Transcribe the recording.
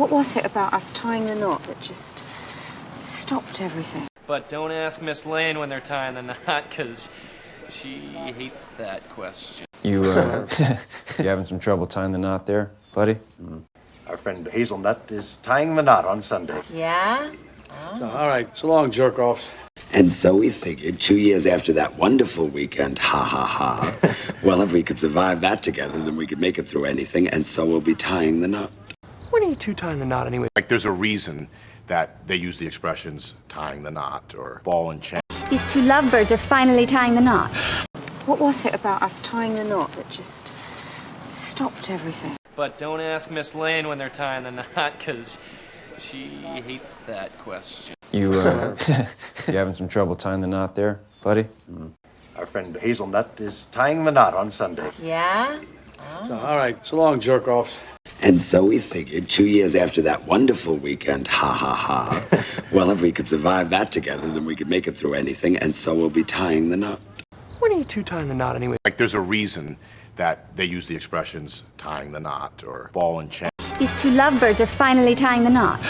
What was it about us tying the knot that just stopped everything? But don't ask Miss Lane when they're tying the knot, because she hates that question. You, uh, you having some trouble tying the knot there, buddy? Our friend Hazelnut is tying the knot on Sunday. Yeah? So, all right, so long, jerk offs. And so we figured two years after that wonderful weekend, ha ha ha, well, if we could survive that together, then we could make it through anything, and so we'll be tying the knot. When are you two tying the knot anyway? Like, there's a reason that they use the expressions tying the knot or ball and chain. These two lovebirds are finally tying the knot. What was it about us tying the knot that just stopped everything? But don't ask Miss Lane when they're tying the knot, because she hates that question. You, uh, you having some trouble tying the knot there, buddy? Our friend Hazelnut is tying the knot on Sunday. Yeah? So, all right, so long, jerk offs. And so we figured two years after that wonderful weekend, ha ha ha, well, if we could survive that together, then we could make it through anything, and so we'll be tying the knot. When are you two tying the knot anyway? Like, there's a reason that they use the expressions tying the knot or ball and chain. These two lovebirds are finally tying the knot.